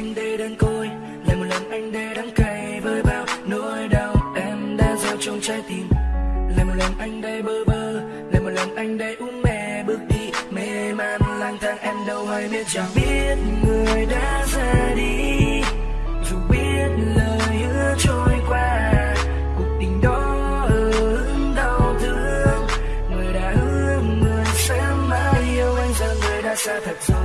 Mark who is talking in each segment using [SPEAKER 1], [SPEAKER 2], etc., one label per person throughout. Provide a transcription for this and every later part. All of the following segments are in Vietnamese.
[SPEAKER 1] anh đây đơn côi, lại một lần anh đây đắng cay với bao nỗi đau em đã gieo trong trái tim. Lại một lần anh đây bơ vơ, lại một lần anh đây uống mê bước đi, mê man lang thang em đâu hay biết chẳng biết người đã ra đi. Dù biết lời hứa trôi qua, cuộc tình đó ớn đau thương. Người đã hứa, người sẽ mãi yêu anh giờ người đã xa thật rồi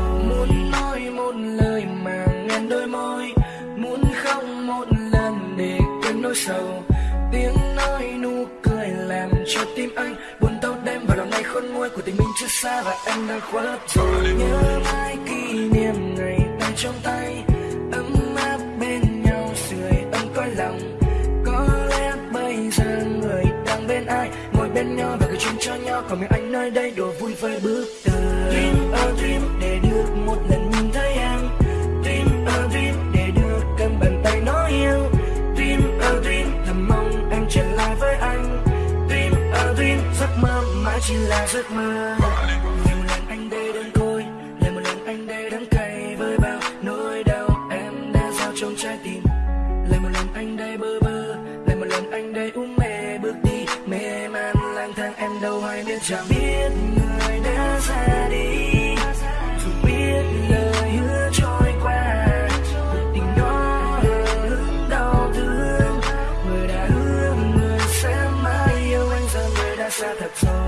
[SPEAKER 1] mà đôi môi, muốn khóc một lần để quên nỗi sầu. Tiếng nói nụ cười làm cho tim anh buồn đau đêm và lòng này khôn nguôi của tình mình chưa xa và em đang khuất rồi. Nhớ mãi kỷ niệm ngày tay trong tay, ấm áp bên nhau sưởi ấm cõi lòng. Có lẽ bây giờ người đang bên ai, ngồi bên nhau và cười chung cho nhau. Còn mình anh nơi đây, đùa vui với bước tới. Dream a dream. Chỉ là giấc mơ. Nhiều lần anh đây đơn côi, lại một lần anh đây đắng cay với bao nỗi đau em đã gieo trong trái tim. Lại một lần anh đây bơ vơ, lại một lần anh đây u mê bước đi. Mê man lang thang em đâu hay biết, chẳng biết người đã ra đi. Dù biết lời hứa trôi qua, tình đó ớn đau thương. Người đã hứa người sẽ mãi yêu anh, giờ người đã xa thật rồi.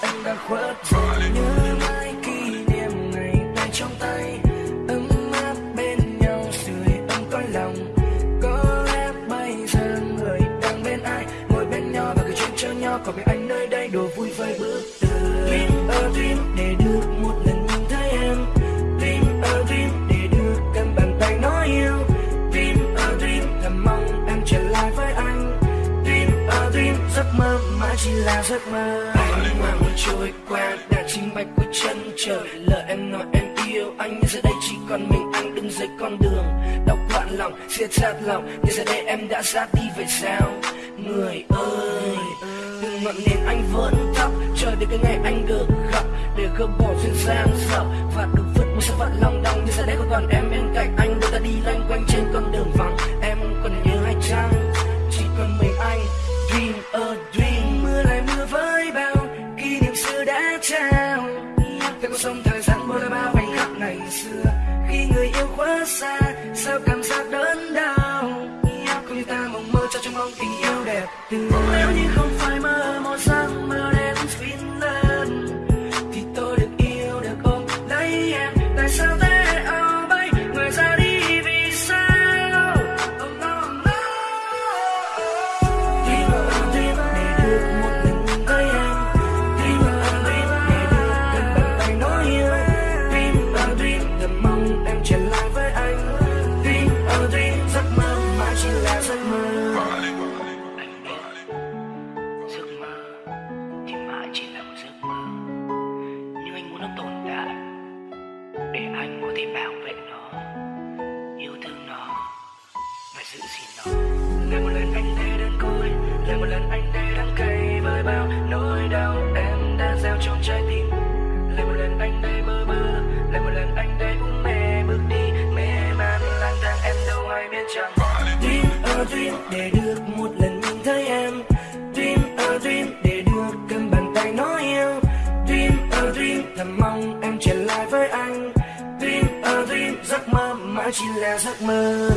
[SPEAKER 1] Anh đã khuất rồi nhớ mãi kỷ niệm ngày tay trong tay ấm áp bên nhau sưởi ấm con lòng có lẽ bây giờ người đang bên ai ngồi bên nhau và cứ chuyện cho nhau còn mình anh nơi mơ, mãi chỉ là giấc mơ. Anh mà muốn trôi qua, đã chính bạch của chân trời. Lời em nói em yêu anh nhưng giờ đây, chỉ còn mình anh đứng dưới con đường. Đau quặn lòng, siết chặt lòng nhưng giờ đây em đã ra đi, vậy sao? Người ơi, đừng ngọn nến anh vẫn thắp chờ đến cái ngày anh được gặp. Để gỡ bỏ duyên dáng sợ và được vứt một sự phận lòng đong. Nhưng giờ đây không còn em bên cạnh anh đôi ta đi loanh quanh trên con đường vắng. Xưa, khi người yêu quá xa, sao cảm giác đớn đau? Không như ta mộng mơ cho trong mong tình yêu đẹp. Từ nếu như không phải mơ anh
[SPEAKER 2] có thể bảo vệ nó yêu thương nó và giữ gìn nó.
[SPEAKER 1] Lại một lần anh đây đơn côi Lại một lần anh đây đắng cay với bao nỗi đau em đã gieo trong trái tim. Lại một lần anh đây bơ mơ, Lại một lần anh đây cũng mê bước đi mê man lang thang em đâu hay biết chẳng Dream a dream để được một lần nhìn thấy em. Dream a dream để được cầm bàn tay nói yêu. Dream a dream thầm mong chỉ là giấc mơ.